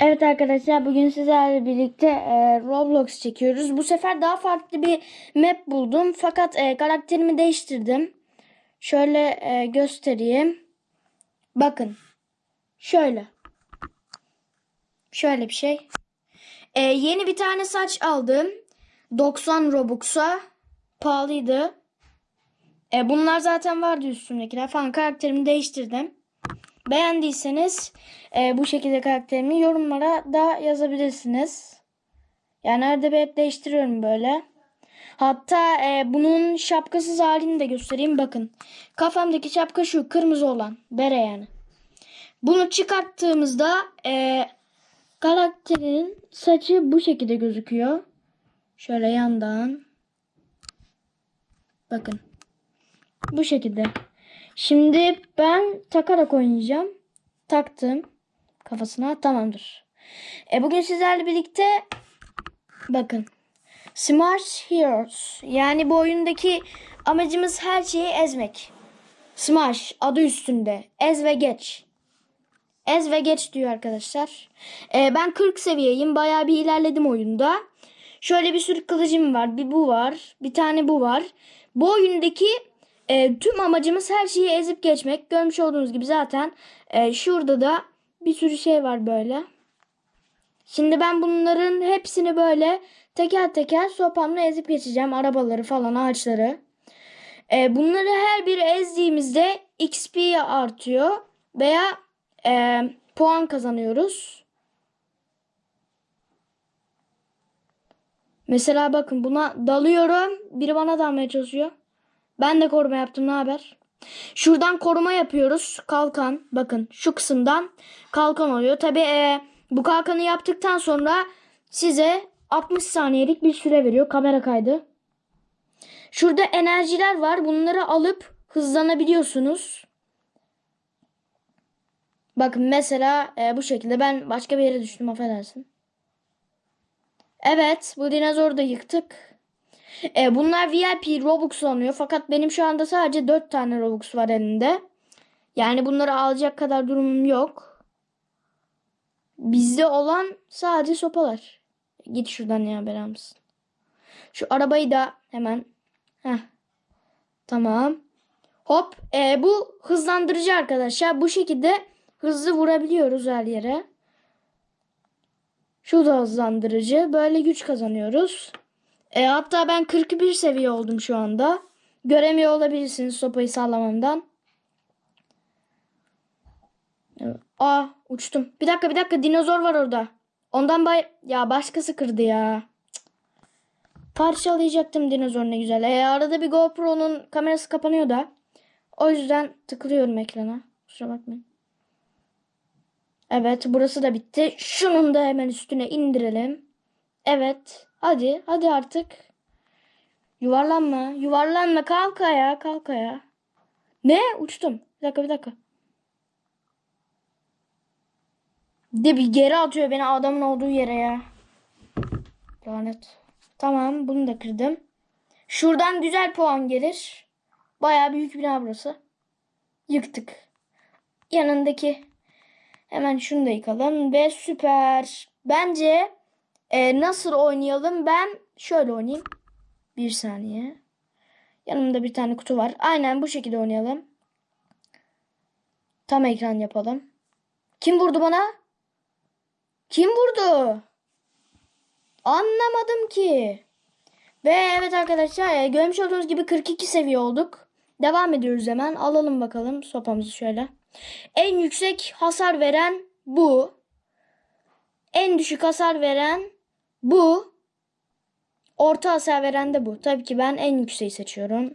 Evet arkadaşlar bugün sizlerle birlikte e, Roblox çekiyoruz. Bu sefer daha farklı bir map buldum. Fakat e, karakterimi değiştirdim. Şöyle e, göstereyim. Bakın. Şöyle. Şöyle bir şey. E, yeni bir tane saç aldım. 90 Robux'a. Pahalıydı. E, bunlar zaten vardı üstümdekiler falan. Karakterimi değiştirdim. Beğendiyseniz e, bu şekilde karakterimi yorumlara da yazabilirsiniz. Yani arada bir hep değiştiriyorum böyle. Hatta e, bunun şapkasız halini de göstereyim. Bakın. Kafamdaki şapka şu kırmızı olan. Bere yani. Bunu çıkarttığımızda e, karakterin saçı bu şekilde gözüküyor. Şöyle yandan. Bakın. Bu şekilde. Şimdi ben takarak oynayacağım. Taktım kafasına tamamdır. E bugün sizlerle birlikte bakın Smash Heroes yani bu oyundaki amacımız her şeyi ezmek. Smash adı üstünde. Ez ve geç. Ez ve geç diyor arkadaşlar. E, ben 40 seviyeyim. Bayağı bir ilerledim oyunda. Şöyle bir sürü kılıcım var. Bir bu var. Bir tane bu var. Bu oyundaki e, tüm amacımız her şeyi ezip geçmek. Görmüş olduğunuz gibi zaten e, şurada da bir sürü şey var böyle. Şimdi ben bunların hepsini böyle teker teker sopamla ezip geçeceğim. Arabaları falan ağaçları. E, bunları her biri ezdiğimizde XP artıyor veya e, puan kazanıyoruz. Mesela bakın buna dalıyorum. Biri bana dalmaya çalışıyor. Ben de koruma yaptım. Ne haber? Şuradan koruma yapıyoruz. Kalkan. Bakın şu kısımdan kalkan oluyor. Tabi e, bu kalkanı yaptıktan sonra size 60 saniyelik bir süre veriyor. Kamera kaydı. Şurada enerjiler var. Bunları alıp hızlanabiliyorsunuz. Bakın mesela e, bu şekilde ben başka bir yere düştüm affedersin. Evet bu dinozoru da yıktık. E, bunlar VIP Robux alınıyor. Fakat benim şu anda sadece 4 tane Robux var elinde. Yani bunları alacak kadar durumum yok. Bizde olan sadece sopalar. Git şuradan ya bela? Şu arabayı da hemen. Heh. Tamam. Hop. E, bu hızlandırıcı arkadaşlar. Bu şekilde hızlı vurabiliyoruz her yere. Şu da hızlandırıcı. Böyle güç kazanıyoruz. E, hatta ben 41 seviye oldum şu anda. Göremiyor olabilirsiniz sopayı sallamamdan. Aa uçtum. Bir dakika bir dakika dinozor var orada. Ondan bay... Ya başkası kırdı ya. Parçalayacaktım dinozor ne güzel. E, arada bir GoPro'nun kamerası kapanıyor da. O yüzden tıklıyorum ekrana. Kusura bakmayın. Evet burası da bitti. Şunun da hemen üstüne indirelim. Evet. Hadi. Hadi artık. Yuvarlanma. Yuvarlanma. Kalk ayağa. Kalk ayağa. Ne? Uçtum. Bir dakika bir dakika. De bir geri atıyor beni adamın olduğu yere ya. Lanet. Tamam bunu da kırdım. Şuradan güzel puan gelir. Baya büyük bina burası. Yıktık. Yanındaki hemen şunu da yıkalım ve süper. Bence e, nasıl oynayalım? Ben şöyle oynayayım. Bir saniye. Yanımda bir tane kutu var. Aynen bu şekilde oynayalım. Tam ekran yapalım. Kim vurdu bana? Kim vurdu? Anlamadım ki. Ve evet arkadaşlar e, görmüş olduğunuz gibi 42 seviye olduk. Devam ediyoruz hemen. Alalım bakalım sopamızı şöyle. En yüksek hasar veren bu. En düşük hasar veren bu. Orta hasar veren de bu. Tabii ki ben en yükseği seçiyorum.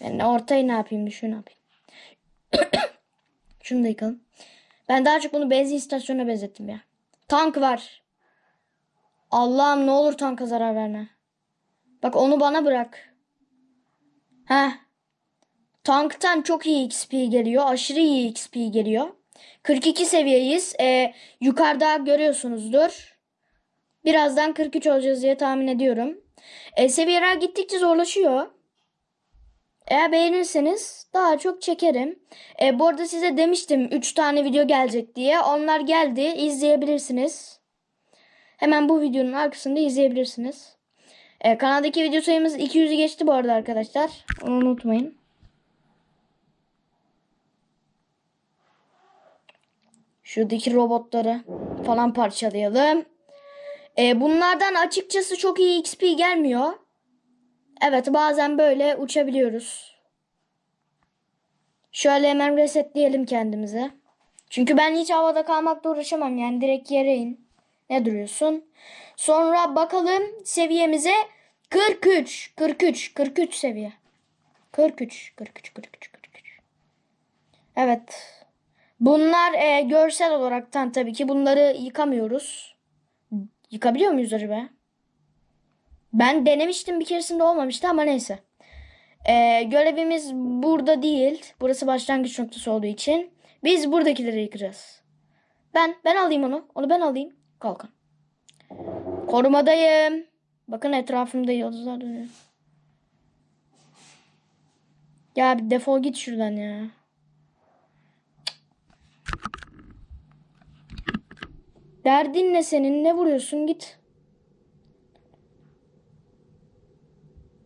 Ben ortayı ne yapayım? Şunu yapayım. Şunu da yıkalım. Ben daha çok bunu benzin istasyonuna benzettim ya. Tank var. Allah'ım ne olur tanka zarar verme. Bak onu bana bırak. Heh. Tanktan çok iyi XP geliyor. Aşırı iyi XP geliyor. 42 seviyeyiz. Ee, yukarıda görüyorsunuzdur. Birazdan 43 olacağız diye tahmin ediyorum. E, seviyeler gittikçe zorlaşıyor. Eğer beğenirseniz daha çok çekerim. E, bu arada size demiştim 3 tane video gelecek diye. Onlar geldi. izleyebilirsiniz. Hemen bu videonun arkasında izleyebilirsiniz. E, kanaldaki video sayımız 200'ü geçti bu arada arkadaşlar. Onu unutmayın. Şuradaki robotları falan parçalayalım. E, bunlardan açıkçası çok iyi XP gelmiyor. Evet bazen böyle uçabiliyoruz. Şöyle hemen resetleyelim kendimize. Çünkü ben hiç havada kalmakla uğraşamam yani direkt yere in. Ne duruyorsun? Sonra bakalım seviyemize 43, 43, 43 seviye. 43, 43, 43, 43. Evet. Bunlar e, görsel olaraktan tabii ki bunları yıkamıyoruz. Yıkabiliyor muyuz acaba? Ben denemiştim bir keresinde olmamıştı ama neyse. Ee, görevimiz burada değil. Burası başlangıç noktası olduğu için. Biz buradakileri yıkacağız. Ben ben alayım onu. Onu ben alayım. Kalkın. Korumadayım. Bakın etrafımda yıldızlar dönüyor. Ya bir defol git şuradan ya. Derdin ne senin? Ne vuruyorsun? Git.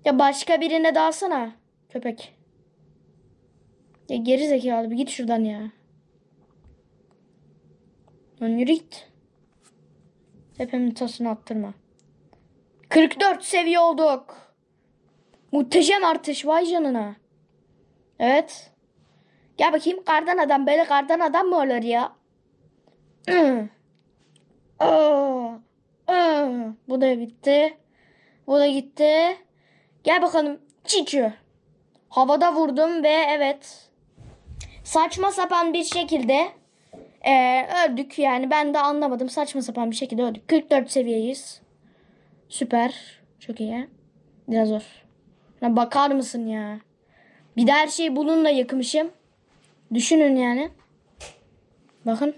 Ya başka birine dalsana köpek. Ya geri zekalı bir git şuradan ya. Lan yürü git. Tepemin tasını attırma. 44 seviye olduk. Muhteşem artış vay canına. Evet. Gel bakayım kardan adam böyle kardan adam mı olur ya? Aa. Bu da bitti. Bu da gitti. Gel bakalım Çiçü. Havada vurdum ve evet. Saçma sapan bir şekilde e, öldük. Yani ben de anlamadım. Saçma sapan bir şekilde öldük. 44 seviyeyiz. Süper. Çok iyi. Biraz zor. Ya bakar mısın ya? Bir de her şeyi bununla yakmışım. Düşünün yani. Bakın.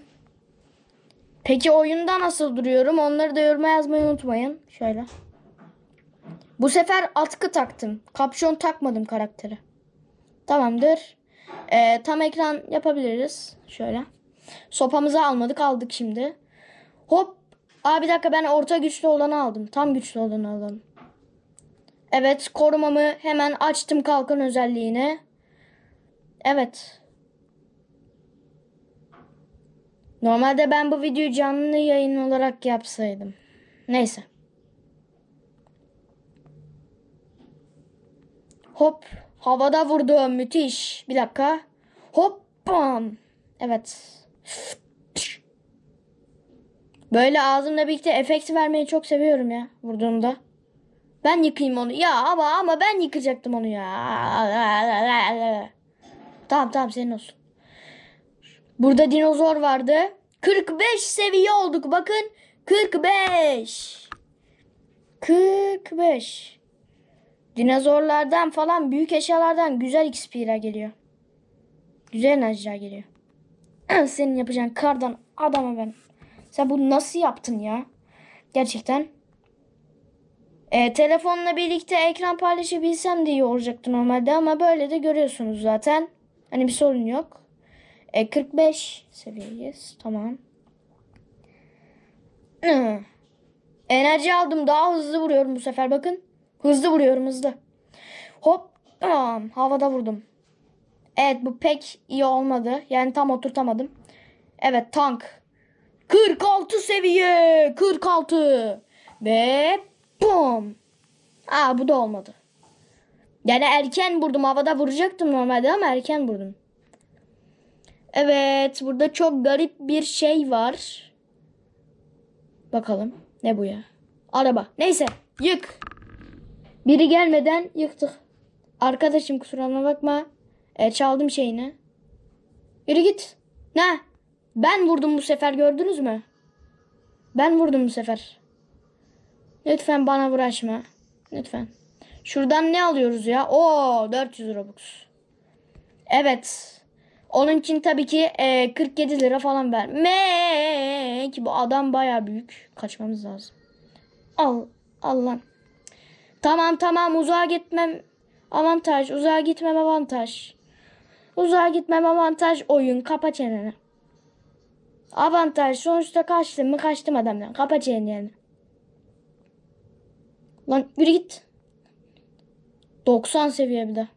Peki oyunda nasıl duruyorum? Onları da yoruma yazmayı unutmayın. Şöyle. Bu sefer atkı taktım. Kapşon takmadım karakteri. Tamamdır. Ee, tam ekran yapabiliriz. Şöyle. Sopamızı almadık aldık şimdi. Hop. Aa bir dakika ben orta güçlü olanı aldım. Tam güçlü olanı alalım. Evet korumamı hemen açtım kalkan özelliğini. Evet. Normalde ben bu videoyu canlı yayın olarak yapsaydım. Neyse. Hop. Havada vurdum. Müthiş. Bir dakika. Hop. Bam. Evet. Böyle ağzımla birlikte efekt vermeyi çok seviyorum ya vurduğumda. Ben yıkayayım onu. Ya ama ama ben yıkacaktım onu ya. Tamam tamam senin olsun. Burada dinozor vardı. 45 seviye olduk bakın. 45. 45. Dinozorlardan falan büyük eşyalardan güzel XP'ler geliyor. Güzel enerjiler geliyor. Senin yapacağın kardan adama ben. Sen bunu nasıl yaptın ya? Gerçekten. E, telefonla birlikte ekran paylaşabilsem de iyi olacaktı normalde ama böyle de görüyorsunuz zaten. Hani bir sorun yok. E, 45 seviyeyiz. Tamam. Enerji aldım. Daha hızlı vuruyorum bu sefer bakın. Hızlı vuruyorum hızlı. Hop. Bam. Havada vurdum. Evet bu pek iyi olmadı. Yani tam oturtamadım. Evet tank. 46 seviye. 46. Ve bum. Aa bu da olmadı. Yani erken vurdum. Havada vuracaktım normalde ama erken vurdum. Evet burada çok garip bir şey var. Bakalım. Ne bu ya? Araba. Neyse. Yık. Biri gelmeden yıktık. Arkadaşım kusuruma bakma. E, çaldım şeyini. Yürü git. Ne? Ben vurdum bu sefer gördünüz mü? Ben vurdum bu sefer. Lütfen bana uğraşma. Lütfen. Şuradan ne alıyoruz ya? Oo 400 Robux. Evet. Onun için tabii ki e, 47 lira falan vermek. Bu adam baya büyük. Kaçmamız lazım. Al. Allah. Tamam tamam uzağa gitmem. Avantaj. Uzağa gitmem avantaj. Uzağa gitmem avantaj. Oyun. Kapa çeneni. Avantaj. Sonuçta kaçtım mı kaçtım adamdan. Kapa çeneni. Lan yürü git. 90 seviye bir de.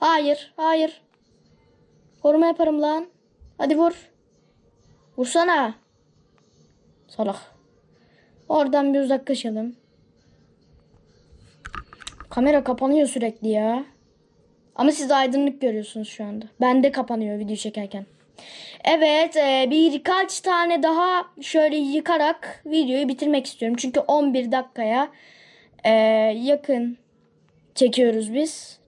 Hayır. Hayır. Koruma yaparım lan. Hadi vur. Vursana. Salak. Oradan bir uzaklaşalım. Kamera kapanıyor sürekli ya. Ama siz aydınlık görüyorsunuz şu anda. Bende kapanıyor video çekerken. Evet e, birkaç tane daha şöyle yıkarak videoyu bitirmek istiyorum. Çünkü 11 dakikaya e, yakın çekiyoruz biz.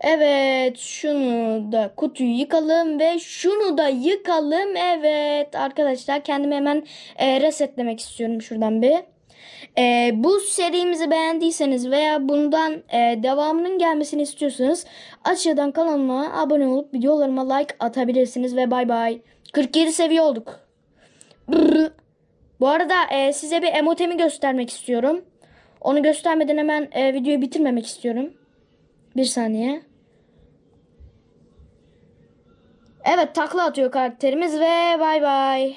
Evet şunu da kutuyu yıkalım ve şunu da yıkalım. Evet arkadaşlar kendimi hemen e, resetlemek istiyorum şuradan bir. E, bu serimizi beğendiyseniz veya bundan e, devamının gelmesini istiyorsanız aşağıdan kanalıma abone olup videolarıma like atabilirsiniz ve bay bay. 47 seviye olduk. Brrr. Bu arada e, size bir emotemi göstermek istiyorum. Onu göstermeden hemen e, videoyu bitirmemek istiyorum. Bir saniye. Evet takla atıyor karakterimiz ve bay bay.